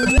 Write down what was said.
Wow.